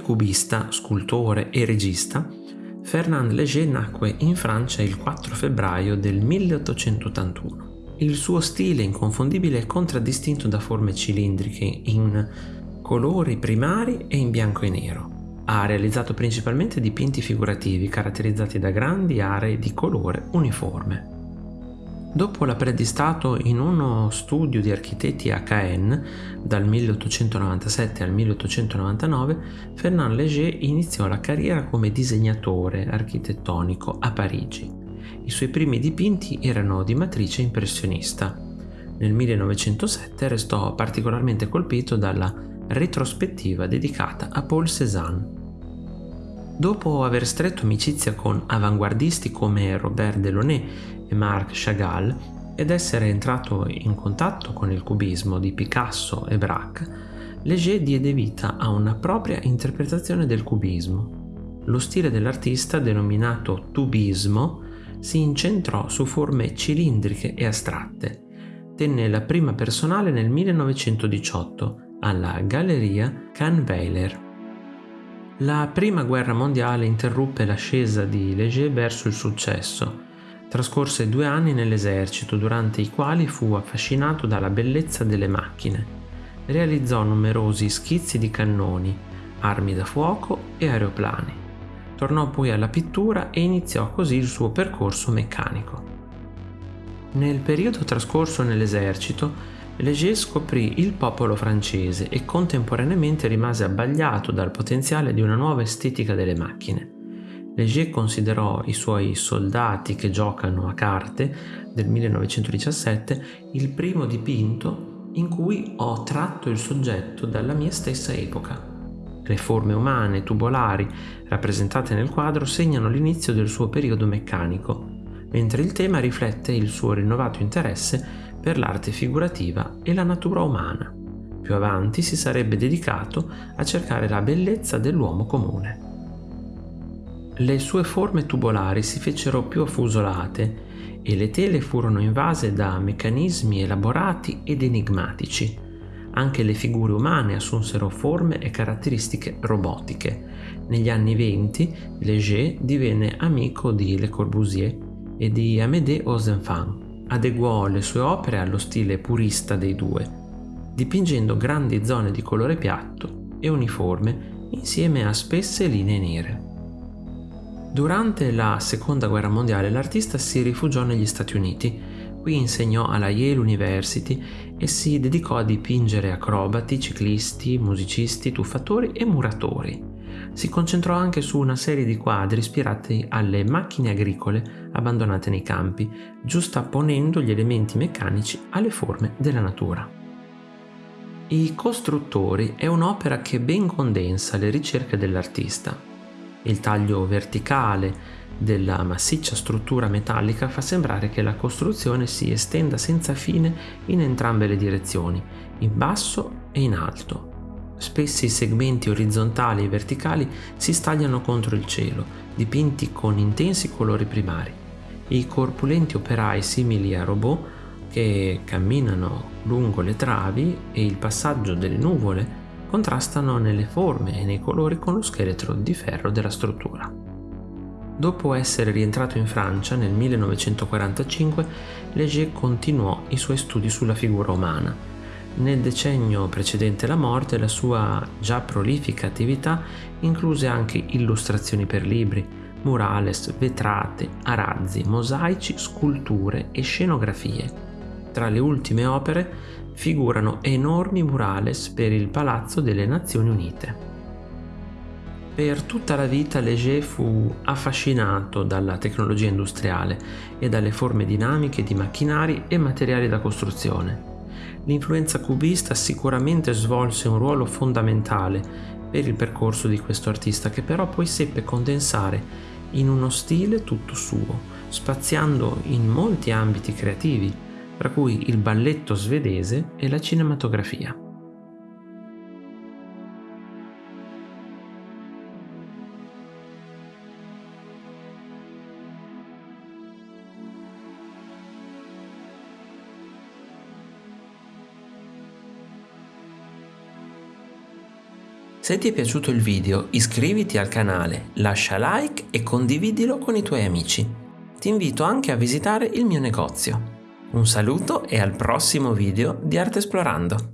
cubista, scultore e regista, Fernand Léger nacque in Francia il 4 febbraio del 1881. Il suo stile inconfondibile è contraddistinto da forme cilindriche in colori primari e in bianco e nero. Ha realizzato principalmente dipinti figurativi caratterizzati da grandi aree di colore uniforme. Dopo l'apprendistato in uno studio di architetti a Caen dal 1897 al 1899, Fernand Léger iniziò la carriera come disegnatore architettonico a Parigi. I suoi primi dipinti erano di matrice impressionista. Nel 1907 restò particolarmente colpito dalla retrospettiva dedicata a Paul Cézanne. Dopo aver stretto amicizia con avanguardisti come Robert Delaunay e Marc Chagall ed essere entrato in contatto con il cubismo di Picasso e Braque, Léger diede vita a una propria interpretazione del cubismo. Lo stile dell'artista, denominato tubismo, si incentrò su forme cilindriche e astratte. Tenne la prima personale nel 1918 alla Galleria Kahnweiler. La prima guerra mondiale interruppe l'ascesa di Léger verso il successo Trascorse due anni nell'esercito, durante i quali fu affascinato dalla bellezza delle macchine. Realizzò numerosi schizzi di cannoni, armi da fuoco e aeroplani. Tornò poi alla pittura e iniziò così il suo percorso meccanico. Nel periodo trascorso nell'esercito, Léger scoprì il popolo francese e contemporaneamente rimase abbagliato dal potenziale di una nuova estetica delle macchine. Léger considerò i suoi Soldati che giocano a carte del 1917 il primo dipinto in cui ho tratto il soggetto dalla mia stessa epoca. Le forme umane tubolari rappresentate nel quadro segnano l'inizio del suo periodo meccanico, mentre il tema riflette il suo rinnovato interesse per l'arte figurativa e la natura umana. Più avanti si sarebbe dedicato a cercare la bellezza dell'uomo comune. Le sue forme tubolari si fecero più affusolate e le tele furono invase da meccanismi elaborati ed enigmatici. Anche le figure umane assunsero forme e caratteristiche robotiche. Negli anni venti Léger divenne amico di Le Corbusier e di Amédée Ozenfant. Adeguò le sue opere allo stile purista dei due, dipingendo grandi zone di colore piatto e uniforme insieme a spesse linee nere. Durante la seconda guerra mondiale l'artista si rifugiò negli Stati Uniti. Qui insegnò alla Yale University e si dedicò a dipingere acrobati, ciclisti, musicisti, tuffatori e muratori. Si concentrò anche su una serie di quadri ispirati alle macchine agricole abbandonate nei campi, giustapponendo gli elementi meccanici alle forme della natura. I costruttori è un'opera che ben condensa le ricerche dell'artista. Il taglio verticale della massiccia struttura metallica fa sembrare che la costruzione si estenda senza fine in entrambe le direzioni, in basso e in alto. Spessi segmenti orizzontali e verticali si stagliano contro il cielo, dipinti con intensi colori primari. I corpulenti operai simili a robot che camminano lungo le travi e il passaggio delle nuvole contrastano nelle forme e nei colori con lo scheletro di ferro della struttura. Dopo essere rientrato in Francia nel 1945, Léger continuò i suoi studi sulla figura umana. Nel decennio precedente la morte la sua già prolifica attività incluse anche illustrazioni per libri, murales, vetrate, arazzi, mosaici, sculture e scenografie. Tra le ultime opere figurano enormi murales per il Palazzo delle Nazioni Unite. Per tutta la vita Léger fu affascinato dalla tecnologia industriale e dalle forme dinamiche di macchinari e materiali da costruzione. L'influenza cubista sicuramente svolse un ruolo fondamentale per il percorso di questo artista che però poi seppe condensare in uno stile tutto suo, spaziando in molti ambiti creativi, tra cui il balletto svedese e la cinematografia. Se ti è piaciuto il video iscriviti al canale, lascia like e condividilo con i tuoi amici. Ti invito anche a visitare il mio negozio. Un saluto e al prossimo video di Arte Esplorando!